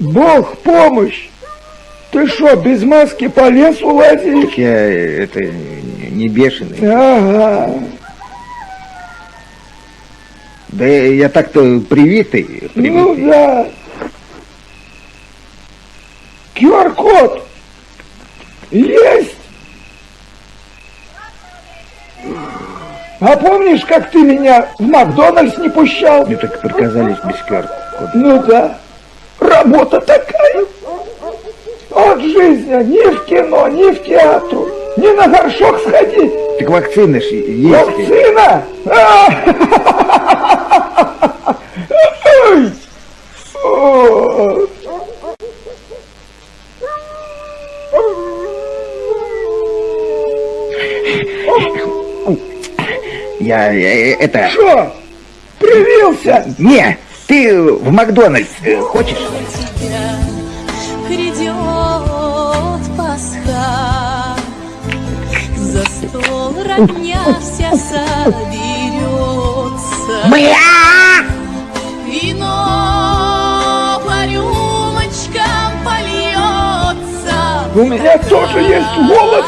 Бог помощь! Ты что, без маски по лесу лазишь? Я это не бешеный. Ага. Да я так-то привитый. привитый. Ну да. QR-код есть. А помнишь, как ты меня в Макдональдс не пущал? Мне так приказались без QR-кода. Ну да. Работа такая. От жизни ни в кино, ни в театр, ни на горшок сходить. Так вакцины ж есть. Вакцина? А! Я это... Что? Привился? Не, ты в Макдональдс э, хочешь? Пасха, за стол родня вся соберется, Бля! вино по рюмочкам польется. У меня тоже есть голос.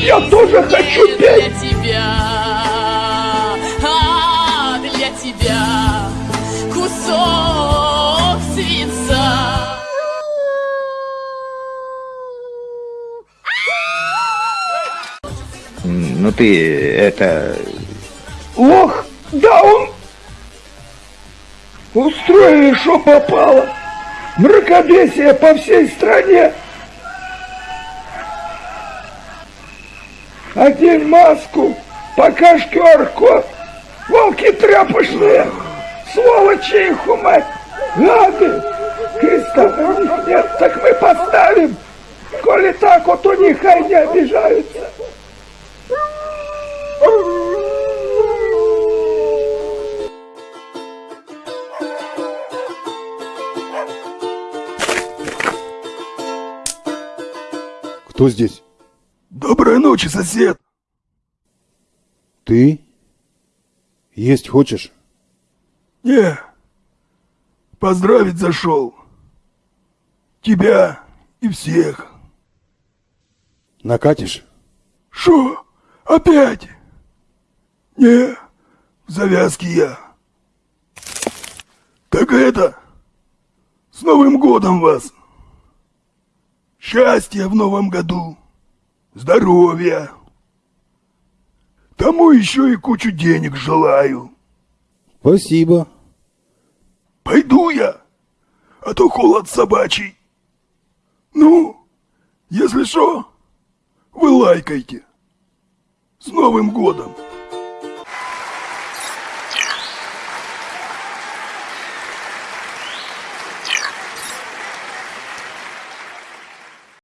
Я тоже хочу петь. Кусок свинца. Ну ты это... Ох, да он... Устроили, что попало. Мракобесие по всей стране. Одень маску, покажь QR-код. Волки тряпочные, сволочи их умать. Гады, Христа на них нет, так мы поставим. Коли так, вот у них хай не обижаются. Кто здесь? Доброй ночи, сосед. Ты? Есть хочешь? Не, поздравить зашел. Тебя и всех. Накатишь? Шо? Опять? Не, в завязке я. Так это, с Новым годом вас. Счастья в новом году. Здоровья. Тому еще и кучу денег желаю. Спасибо. Пойду я, а то холод собачий. Ну, если что, вы лайкайте. С Новым годом!